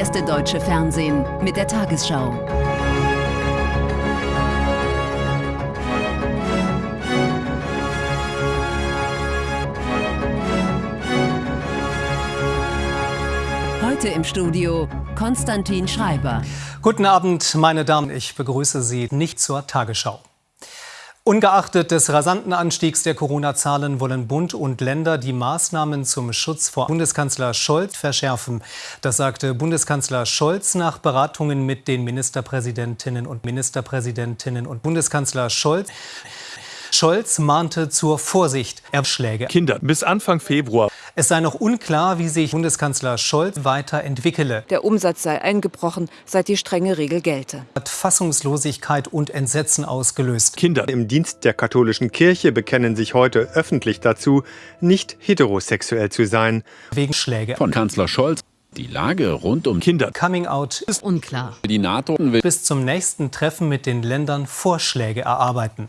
erste deutsche Fernsehen mit der Tagesschau. Heute im Studio Konstantin Schreiber. Guten Abend, meine Damen. Ich begrüße Sie nicht zur Tagesschau. Ungeachtet des rasanten Anstiegs der Corona-Zahlen wollen Bund und Länder die Maßnahmen zum Schutz vor Bundeskanzler Scholz verschärfen. Das sagte Bundeskanzler Scholz nach Beratungen mit den Ministerpräsidentinnen und Ministerpräsidentinnen und Bundeskanzler Scholz. Scholz mahnte zur Vorsicht. Erschläge. Kinder bis Anfang Februar. Es sei noch unklar, wie sich Bundeskanzler Scholz weiterentwickele. Der Umsatz sei eingebrochen, seit die strenge Regel gelte. Hat Fassungslosigkeit und Entsetzen ausgelöst. Kinder im Dienst der katholischen Kirche bekennen sich heute öffentlich dazu, nicht heterosexuell zu sein. Wegen Schläge. Von Kanzler Scholz. Die Lage rund um Kinder. Coming Out ist unklar. Die NATO will bis zum nächsten Treffen mit den Ländern Vorschläge erarbeiten.